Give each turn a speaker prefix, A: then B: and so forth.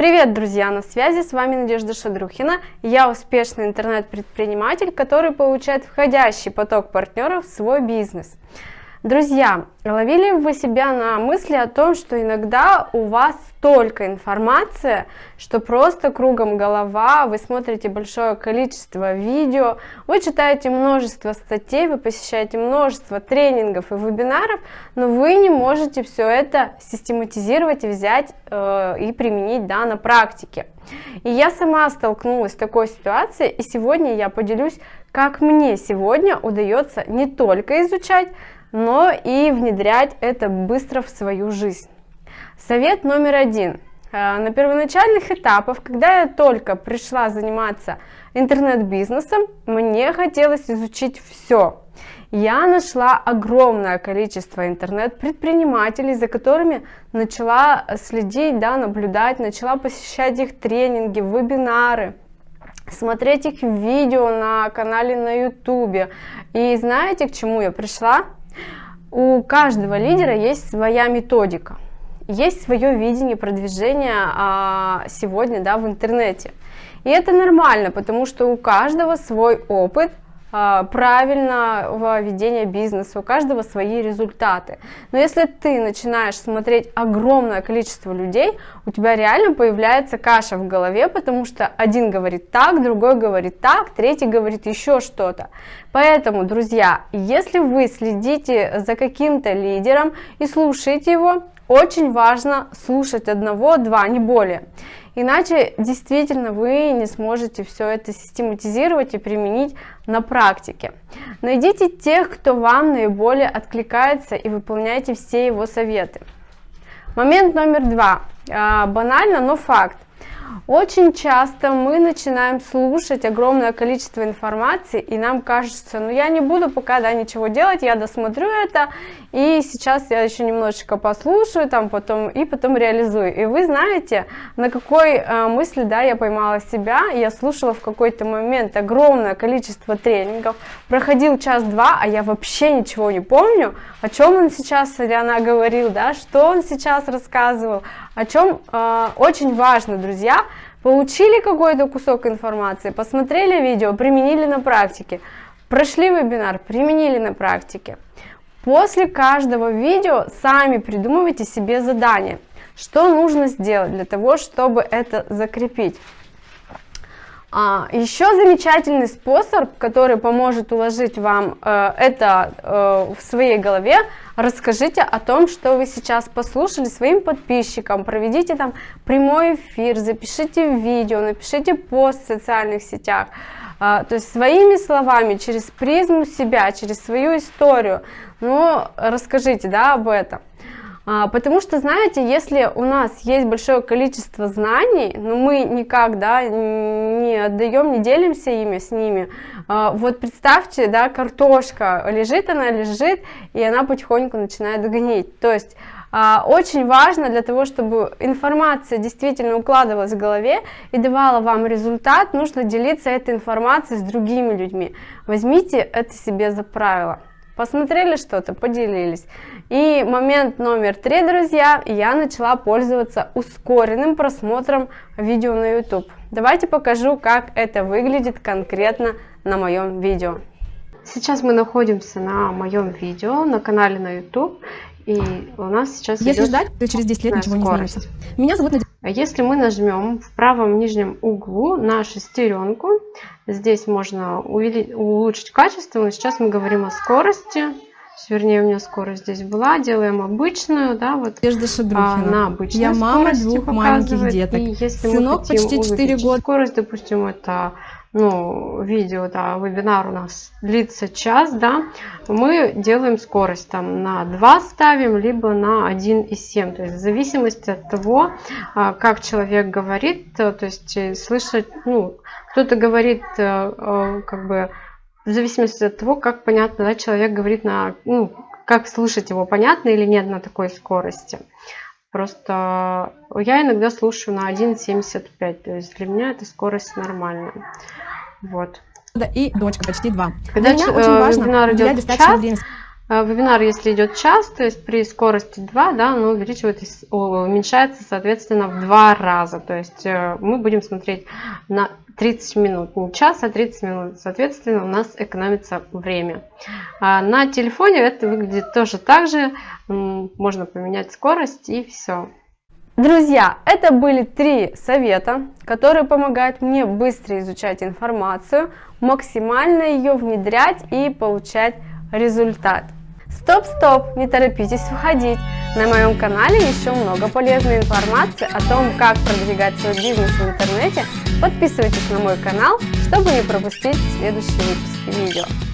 A: Привет, друзья! На связи с вами Надежда Шадрухина. Я успешный интернет-предприниматель, который получает входящий поток партнеров в свой бизнес. Друзья, ловили вы себя на мысли о том, что иногда у вас столько информации, что просто кругом голова, вы смотрите большое количество видео, вы читаете множество статей, вы посещаете множество тренингов и вебинаров, но вы не можете все это систематизировать взять э, и применить да, на практике. И я сама столкнулась с такой ситуацией, и сегодня я поделюсь, как мне сегодня удается не только изучать, но и внедрять это быстро в свою жизнь. Совет номер один. Э, на первоначальных этапах, когда я только пришла заниматься интернет-бизнесом, мне хотелось изучить все. Я нашла огромное количество интернет-предпринимателей, за которыми начала следить, да, наблюдать, начала посещать их тренинги, вебинары, смотреть их видео на канале на ютубе. И знаете, к чему я пришла? У каждого лидера есть своя методика, есть свое видение продвижения а, сегодня да, в интернете. И это нормально, потому что у каждого свой опыт, правильного ведения бизнеса, у каждого свои результаты. Но если ты начинаешь смотреть огромное количество людей, у тебя реально появляется каша в голове, потому что один говорит так, другой говорит так, третий говорит еще что-то. Поэтому, друзья, если вы следите за каким-то лидером и слушаете его, очень важно слушать одного, два, не более. Иначе действительно вы не сможете все это систематизировать и применить на практике. Найдите тех, кто вам наиболее откликается и выполняйте все его советы. Момент номер два. А, банально, но факт. Очень часто мы начинаем слушать огромное количество информации, и нам кажется, ну я не буду пока да, ничего делать, я досмотрю это, и сейчас я еще немножечко послушаю, там, потом, и потом реализую. И вы знаете, на какой э, мысли да, я поймала себя, я слушала в какой-то момент огромное количество тренингов, проходил час-два, а я вообще ничего не помню, о чем он сейчас или она говорил, да, что он сейчас рассказывал, о чем э, очень важно, друзья, получили какой-то кусок информации, посмотрели видео, применили на практике, прошли вебинар, применили на практике. После каждого видео сами придумывайте себе задание, что нужно сделать для того, чтобы это закрепить. А, еще замечательный способ, который поможет уложить вам э, это э, в своей голове, расскажите о том, что вы сейчас послушали своим подписчикам, проведите там прямой эфир, запишите видео, напишите пост в социальных сетях, э, то есть своими словами, через призму себя, через свою историю, ну, расскажите, да, об этом. А, потому что, знаете, если у нас есть большое количество знаний, но мы никак, да, не отдаем, не делимся ими с ними, а, вот представьте, да, картошка, лежит она, лежит, и она потихоньку начинает гнить. То есть а, очень важно для того, чтобы информация действительно укладывалась в голове и давала вам результат, нужно делиться этой информацией с другими людьми. Возьмите это себе за правило посмотрели что-то, поделились. И момент номер три, друзья, я начала пользоваться ускоренным просмотром видео на YouTube. Давайте покажу, как это выглядит конкретно на моем видео. Сейчас мы находимся на моем видео на канале на YouTube. И у нас сейчас
B: Если ждать, то через 10 лет ничего скорость. не изменится. Меня зовут Надежда.
A: Если мы нажмем в правом нижнем углу на шестеренку, здесь можно улучшить качество, но сейчас мы говорим о скорости. Вернее, у меня скорость здесь была. Делаем обычную, да, вот
B: Надежда а, на обычной Я мама двух маленьких деток. И
A: если Сынок почти 4 года. Скорость, допустим, это ну, видео, да, вебинар у нас длится час, да, мы делаем скорость там на 2 ставим, либо на 1,7. То есть в зависимости от того, а, как человек говорит, то есть э, слышать, ну, кто-то говорит э, э, как бы в зависимости от того, как понятно, да, человек говорит на, ну, как слушать его, понятно или нет на такой скорости. Просто я иногда слушаю на 1.75, то есть для меня эта скорость нормальная. Вот.
B: И дочка почти два.
A: Когда Для меня очень важно уделять достаточно времени. Э, вебинар, если идет час, то есть при скорости 2, да, он увеличивается, уменьшается, соответственно, в два раза. То есть э, мы будем смотреть на 30 минут, не час, а 30 минут. Соответственно, у нас экономится время. А на телефоне это выглядит тоже так же. Можно поменять скорость и все. Друзья, это были три совета, которые помогают мне быстро изучать информацию, максимально ее внедрять и получать результат. Стоп-стоп, не торопитесь входить. На моем канале еще много полезной информации о том, как продвигать свой бизнес в интернете. Подписывайтесь на мой канал, чтобы не пропустить следующие выпуски видео.